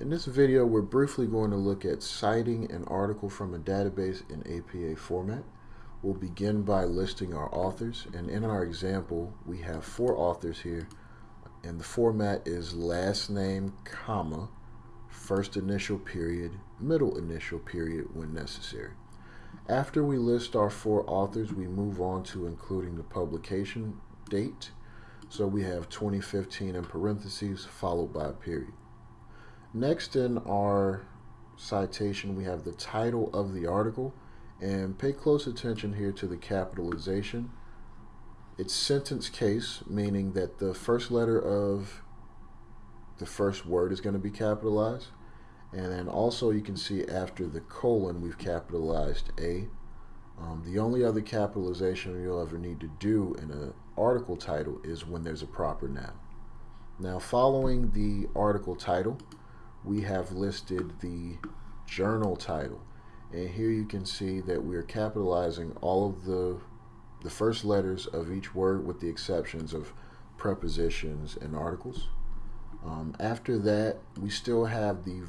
In this video, we're briefly going to look at citing an article from a database in APA format. We'll begin by listing our authors, and in our example, we have four authors here, and the format is last name, comma, first initial period, middle initial period when necessary. After we list our four authors, we move on to including the publication date. So we have 2015 in parentheses, followed by a period. Next in our citation, we have the title of the article. And pay close attention here to the capitalization. It's sentence case, meaning that the first letter of the first word is going to be capitalized. And then also you can see after the colon, we've capitalized A. Um, the only other capitalization you'll ever need to do in an article title is when there's a proper noun. Now following the article title, we have listed the journal title. And here you can see that we're capitalizing all of the, the first letters of each word with the exceptions of prepositions and articles. Um, after that, we still have the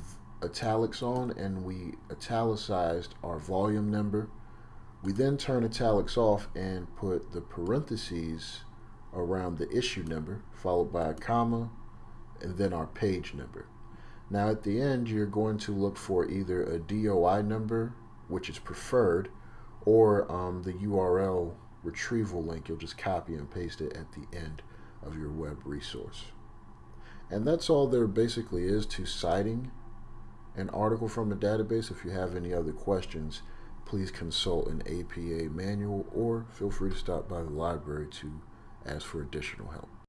italics on and we italicized our volume number. We then turn italics off and put the parentheses around the issue number followed by a comma and then our page number. Now at the end, you're going to look for either a DOI number, which is preferred, or um, the URL retrieval link. You'll just copy and paste it at the end of your web resource. And that's all there basically is to citing an article from a database. If you have any other questions, please consult an APA manual or feel free to stop by the library to ask for additional help.